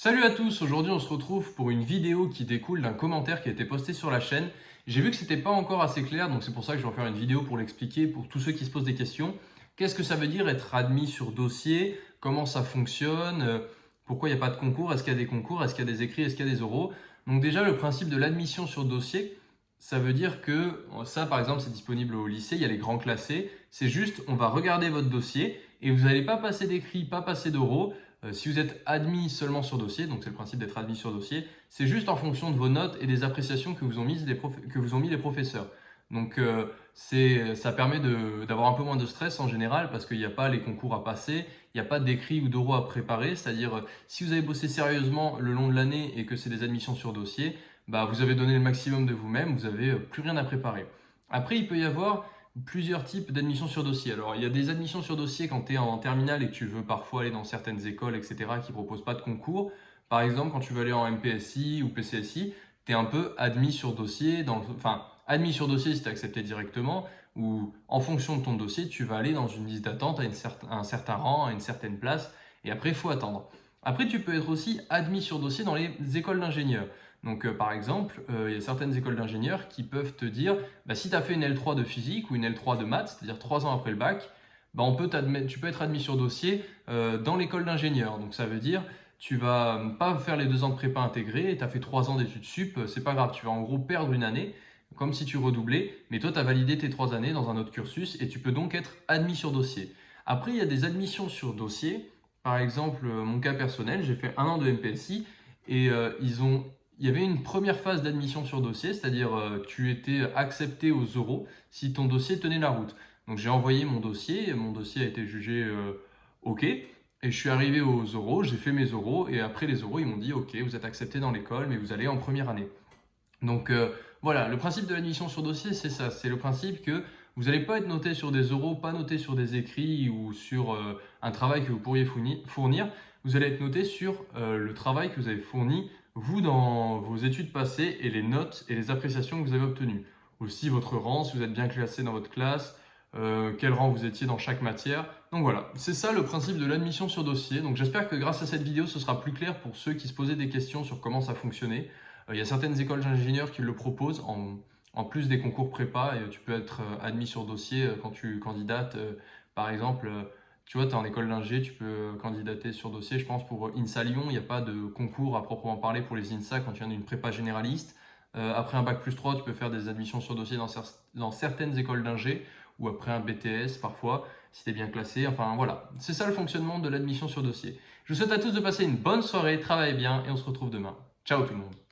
Salut à tous, aujourd'hui on se retrouve pour une vidéo qui découle d'un commentaire qui a été posté sur la chaîne. J'ai vu que c'était pas encore assez clair, donc c'est pour ça que je vais faire une vidéo pour l'expliquer pour tous ceux qui se posent des questions. Qu'est-ce que ça veut dire être admis sur dossier? Comment ça fonctionne? Euh, Pourquoi il n'y a pas de concours? Est-ce qu'il y a des concours? Est-ce qu'il y a des écrits? Est-ce qu'il y a des oraux? Donc déjà le principe de l'admission sur dossier, ça veut dire que ça par exemple c'est disponible au lycée, il y a les grands classés. C'est juste on va regarder votre dossier et vous n'allez pas passer d'écrits, pas passer d'oraux. Euh, si vous êtes admis seulement sur dossier, donc c'est le principe d'être admis sur dossier, c'est juste en fonction de vos notes et des appréciations que vous ont, mis les, que vous ont mis les professeurs. Donc euh, ça permet d'avoir un peu moins de stress en général parce qu'il n'y a pas les concours à passer, il n'y a pas d'écrit ou d'oraux à préparer, c'est-à-dire euh, si vous avez bossé sérieusement le long de l'année et que c'est des admissions sur dossier, bah, vous avez donné le maximum de vous-même, vous n'avez plus rien à préparer. Après, il peut y avoir plusieurs types d'admissions sur dossier. Alors, il y a des admissions sur dossier quand tu es en terminale et que tu veux parfois aller dans certaines écoles, etc., qui ne proposent pas de concours. Par exemple, quand tu veux aller en MPSI ou PCSI, tu es un peu admis sur dossier, dans enfin, admis sur dossier si tu es accepté directement, ou en fonction de ton dossier, tu vas aller dans une liste d'attente à, un certain rang, à une certaine place, et après, il faut attendre. Après, tu peux être aussi admis sur dossier dans les écoles d'ingénieurs. Donc, euh, par exemple, euh, il y a certaines écoles d'ingénieurs qui peuvent te dire bah, si tu as fait une L3 de physique ou une L3 de maths, c'est-à-dire trois ans après le bac, bah, on peut tu peux être admis sur dossier euh, dans l'école d'ingénieur. Donc, ça veut dire tu vas pas faire les deux ans de prépa intégrés, tu as fait trois ans d'études sup, c'est pas grave, tu vas en gros perdre une année, comme si tu redoublais, mais toi, tu as validé tes trois années dans un autre cursus et tu peux donc être admis sur dossier. Après, il y a des admissions sur dossier. Par exemple, mon cas personnel, j'ai fait un an de MPSI et ils ont il y avait une première phase d'admission sur dossier, c'est-à-dire euh, tu étais accepté aux euros si ton dossier tenait la route. Donc j'ai envoyé mon dossier, mon dossier a été jugé euh, OK, et je suis arrivé aux euros, j'ai fait mes euros, et après les euros, ils m'ont dit OK, vous êtes accepté dans l'école, mais vous allez en première année. Donc euh, voilà, le principe de l'admission sur dossier, c'est ça, c'est le principe que vous n'allez pas être noté sur des euros, pas noté sur des écrits ou sur un travail que vous pourriez fournir, vous allez être noté sur le travail que vous avez fourni vous dans vos études passées et les notes et les appréciations que vous avez obtenues. Aussi votre rang, si vous êtes bien classé dans votre classe, euh, quel rang vous étiez dans chaque matière. Donc voilà, c'est ça le principe de l'admission sur dossier. Donc j'espère que grâce à cette vidéo, ce sera plus clair pour ceux qui se posaient des questions sur comment ça fonctionnait. Euh, il y a certaines écoles d'ingénieurs qui le proposent en, en, plus des concours prépa et tu peux être euh, admis sur dossier quand tu candidates. Par exemple, tu vois, tu es en école d'ingé, tu peux candidater sur dossier. Je pense pour INSA Lyon, il n'y a pas de concours à proprement parler pour les INSA quand tu viens d'une prépa généraliste. Euh, après un bac plus 3, tu peux faire des admissions sur dossier dans, certaines écoles d'ingé ou après un BTS parfois, si tu es bien classé. Enfin voilà, c'est ça le fonctionnement de l'admission sur dossier. Je vous souhaite à tous de passer une bonne soirée, travaillez bien et on se retrouve demain. Ciao tout le monde